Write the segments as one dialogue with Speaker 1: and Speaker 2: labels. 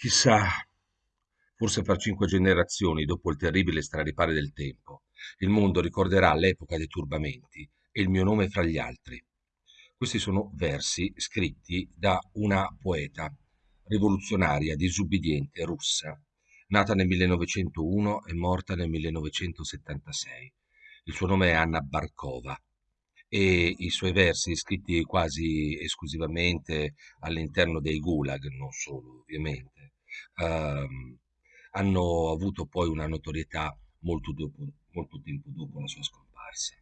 Speaker 1: Chissà, forse fra cinque generazioni, dopo il terribile straripare del tempo, il mondo ricorderà l'epoca dei turbamenti e il mio nome fra gli altri. Questi sono versi scritti da una poeta rivoluzionaria disubbidiente russa, nata nel 1901 e morta nel 1976. Il suo nome è Anna Barkova e i suoi versi, scritti quasi esclusivamente all'interno dei gulag, non solo ovviamente, ehm, hanno avuto poi una notorietà molto, dopo, molto tempo dopo la sua scomparsa.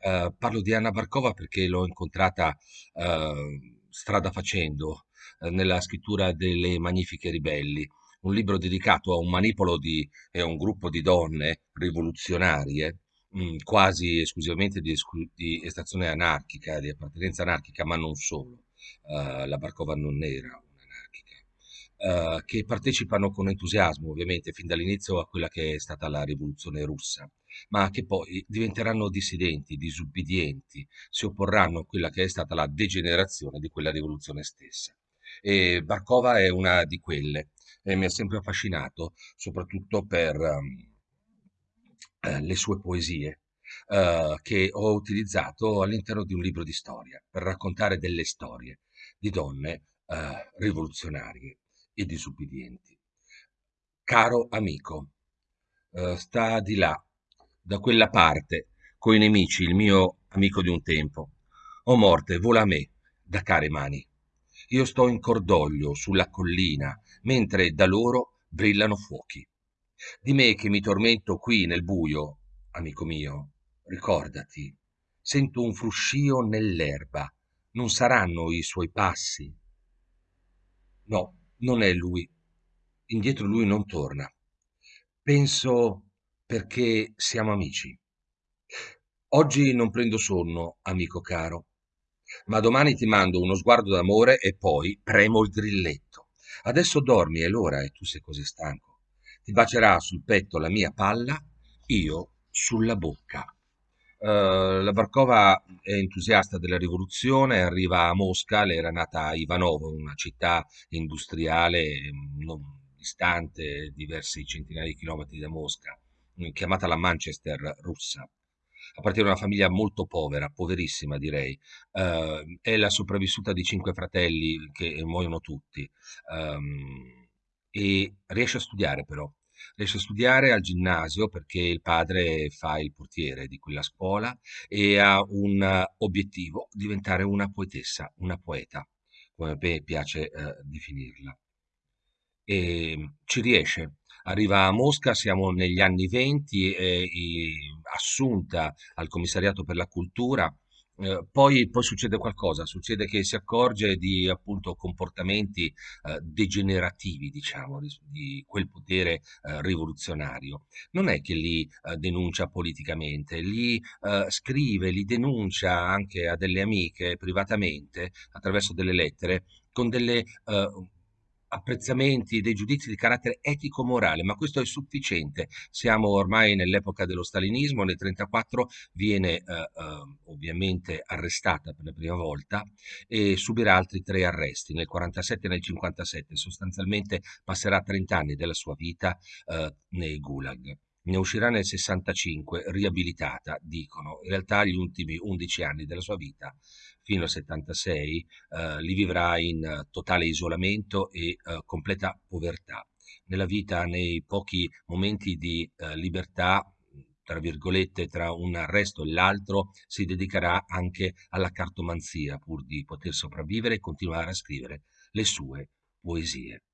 Speaker 1: Eh, parlo di Anna Barkova perché l'ho incontrata eh, strada facendo eh, nella scrittura delle Magnifiche Ribelli, un libro dedicato a un manipolo di, e a un gruppo di donne rivoluzionarie, mh, mm, quasi esclusivamente di, di, estrazione anarchica, di appartenenza anarchica, ma non solo. Uh, la Barkova non era un'anarchica, uh, che partecipano con entusiasmo ovviamente fin dall'inizio a quella che è stata la rivoluzione russa, ma che poi diventeranno dissidenti, disubbidienti, si opporranno a quella che è stata la degenerazione di quella rivoluzione stessa. E Barkova è una di quelle e mi ha sempre affascinato, soprattutto per um, eh, le sue poesie, uh, che ho utilizzato all'interno di un libro di storia, per raccontare delle storie di donne uh, rivoluzionarie e disubbidienti. Caro amico, uh, sta di là, da quella parte, coi nemici, il mio amico di un tempo. O morte, vola a me, da care mani. Io sto in cordoglio sulla collina, mentre da loro brillano fuochi. Di me che mi tormento qui nel buio, amico mio, ricordati, sento un fruscio nell'erba, non saranno i suoi passi? No, non è lui. Indietro lui non torna. Penso perché siamo amici. Oggi non prendo sonno, amico caro ma domani ti mando uno sguardo d'amore e poi premo il grilletto. Adesso dormi, è l'ora e tu sei così stanco. Ti bacerà sul petto la mia palla, io sulla bocca. Uh, la Barkova è entusiasta della rivoluzione, arriva a Mosca, le era nata a Ivanovo, una città industriale mm, non distante diversi centinaia di chilometri da Mosca, chiamata la Manchester russa appartiene a una famiglia molto povera, poverissima direi. Uh, è la sopravvissuta di cinque fratelli che muoiono tutti. Um, e riesce a studiare però. Riesce a studiare al ginnasio perché il padre fa il portiere di quella scuola e ha un obiettivo, diventare una poetessa, una poeta, come a me piace uh, definirla. E ci riesce, arriva a Mosca, siamo negli anni venti, è assunta al commissariato per la cultura. Eh, poi, poi, succede qualcosa, succede che si accorge di appunto comportamenti eh, degenerativi, diciamo, di, quel potere eh, rivoluzionario. Non è che li eh, denuncia politicamente, li eh, scrive, li denuncia anche a delle amiche privatamente attraverso delle lettere con delle apprezzamenti, dei giudizi di carattere etico-morale, ma questo è sufficiente. Siamo ormai nell'epoca dello stalinismo, nel 1934 viene eh, eh, ovviamente arrestata per la prima volta e subirà altri tre arresti, nel 1947 e nel 1957, sostanzialmente passerà 30 anni della sua vita eh, nei gulag. Ne uscirà nel 65, riabilitata, dicono. In realtà gli ultimi 11 anni della sua vita fino al 76 eh, li vivrà in totale isolamento e eh, completa povertà. Nella vita, nei pochi momenti di eh, libertà, tra virgolette, tra un arresto e l'altro, si dedicherà anche alla cartomanzia pur di poter sopravvivere e continuare a scrivere le sue poesie.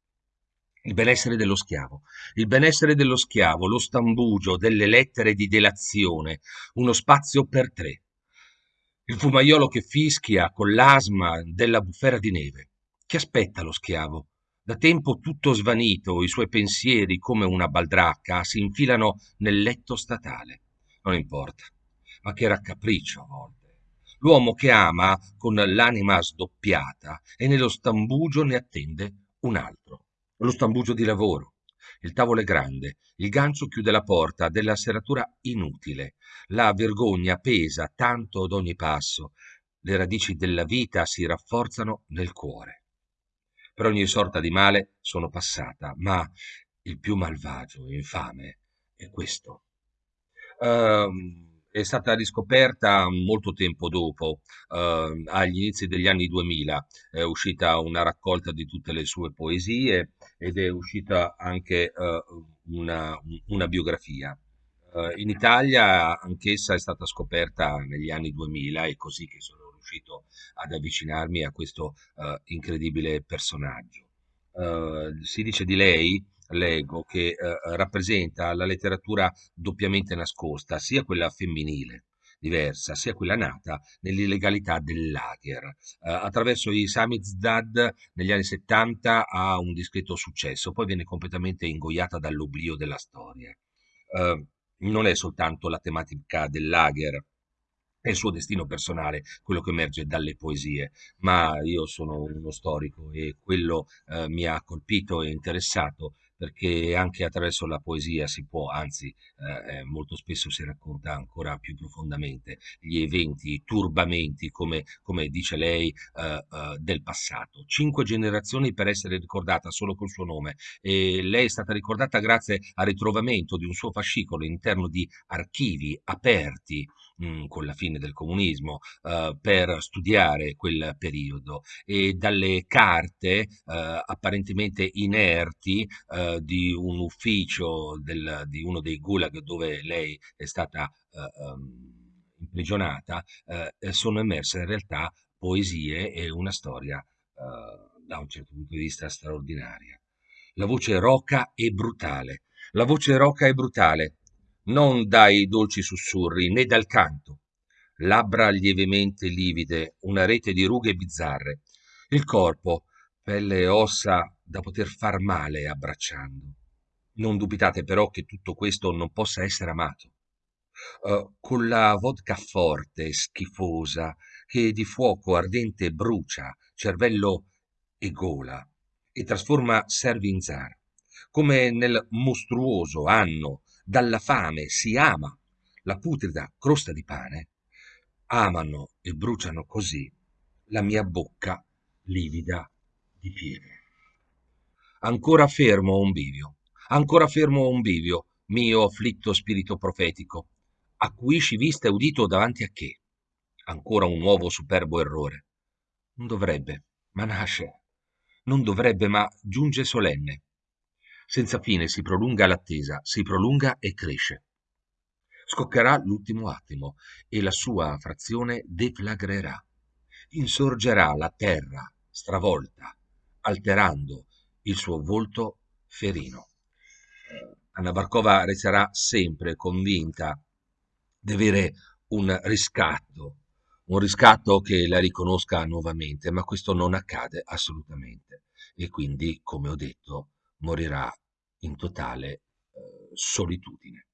Speaker 1: Il benessere dello schiavo. Il benessere dello schiavo, lo stambugio delle lettere di delazione, uno spazio per tre, il fumaiolo che fischia con l'asma della bufera di neve. Che aspetta lo schiavo? Da tempo tutto svanito, i suoi pensieri, come una baldracca, si infilano nel letto statale. Non importa, ma che raccapriccio a volte. L'uomo che ama con l'anima sdoppiata e nello stambugio ne attende un altro. Lo stambugio di lavoro, il tavolo è grande, il gancio chiude la porta della serratura inutile, la vergogna pesa tanto ad ogni passo, le radici della vita si rafforzano nel cuore. Per ogni sorta di male sono passata, ma il più malvagio e infame è questo. Ehm, è stata riscoperta molto tempo dopo, eh, agli inizi degli anni 2000, è uscita una raccolta di tutte le sue poesie ed è uscita anche eh, una, una biografia. Eh, in Italia anch'essa è stata scoperta negli anni 2000, è così che sono riuscito ad avvicinarmi a questo eh, incredibile personaggio. Eh, si dice di lei, leggo, che eh, rappresenta la letteratura doppiamente nascosta, sia quella femminile diversa, sia quella nata nell'illegalità del lager. Eh, attraverso i Samizdat negli anni 70 ha un discreto successo, poi viene completamente ingoiata dall'oblio della storia. Eh, non è soltanto la tematica del lager, è il suo destino personale, quello che emerge dalle poesie, ma io sono uno storico e quello eh, mi ha colpito e interessato perché anche attraverso la poesia si può, anzi eh, eh, molto spesso si racconta ancora più profondamente gli eventi, i turbamenti, come, come dice lei, eh, eh, del passato. Cinque generazioni per essere ricordata solo col suo nome e lei è stata ricordata grazie al ritrovamento di un suo fascicolo all'interno di archivi aperti mh, mm, con la fine del comunismo eh, per studiare quel periodo e dalle carte eh, apparentemente inerti eh, di un ufficio del, di uno dei gulag dove lei è stata um, imprigionata eh, sono emerse in realtà poesie e una storia eh, da un certo punto di vista straordinaria. La voce roca e brutale. La voce roca e brutale non dai dolci sussurri né dal canto. Labbra lievemente livide, una rete di rughe bizzarre. Il corpo, pelle e ossa da poter far male abbracciando. Non dubitate però che tutto questo non possa essere amato. Uh, con la vodka forte, schifosa, che di fuoco ardente brucia cervello e gola e trasforma servi in zar, come nel mostruoso anno dalla fame si ama la putrida crosta di pane, amano e bruciano così la mia bocca livida di piede. Ancora fermo un bivio, ancora fermo un bivio, mio afflitto spirito profetico, acuisci vista e udito davanti a che? Ancora un nuovo superbo errore. Non dovrebbe, ma nasce. Non dovrebbe, ma giunge solenne. Senza fine si prolunga l'attesa, si prolunga e cresce. Scoccherà l'ultimo attimo e la sua frazione deflagrerà. Insorgerà la terra stravolta, alterando il suo volto ferino. Anna Barkova resterà sempre convinta di avere un riscatto, un riscatto che la riconosca nuovamente, ma questo non accade assolutamente. E quindi, come ho detto, morirà in totale eh, solitudine.